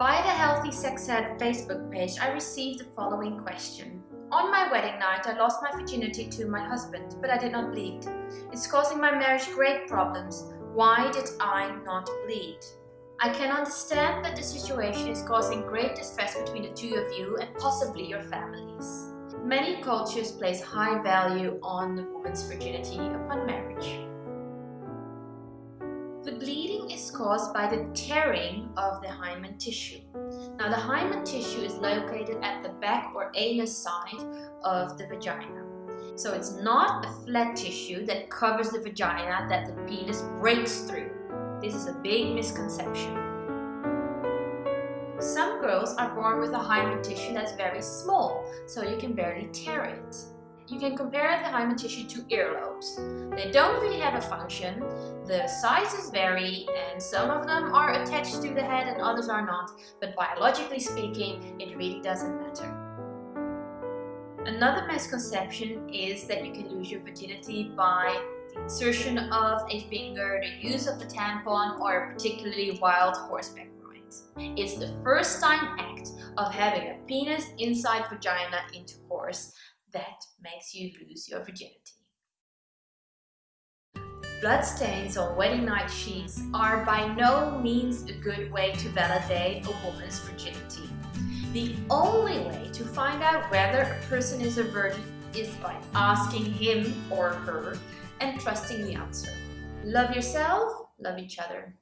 Via the Healthy Sex Ed Facebook page, I received the following question. On my wedding night, I lost my virginity to my husband, but I did not bleed. It's causing my marriage great problems. Why did I not bleed? I can understand that the situation is causing great distress between the two of you and possibly your families. Many cultures place high value on the woman's virginity upon marriage. The bleeding is caused by the tearing of the hymen tissue. Now the hymen tissue is located at the back or anus side of the vagina. So it's not a flat tissue that covers the vagina that the penis breaks through. This is a big misconception. Some girls are born with a hymen tissue that's very small, so you can barely tear it. You can compare the hymen tissue to earlobes. They don't really have a function, the sizes vary and some of them are attached to the head and others are not, but biologically speaking, it really doesn't matter. Another misconception is that you can lose your virginity by the insertion of a finger, the use of a tampon, or a particularly wild horseback ride. It's the first time act of having a penis inside vagina intercourse that makes you lose your virginity. Bloodstains on wedding night sheets are by no means a good way to validate a woman's virginity. The only way to find out whether a person is a virgin is by asking him or her and trusting the answer. Love yourself, love each other.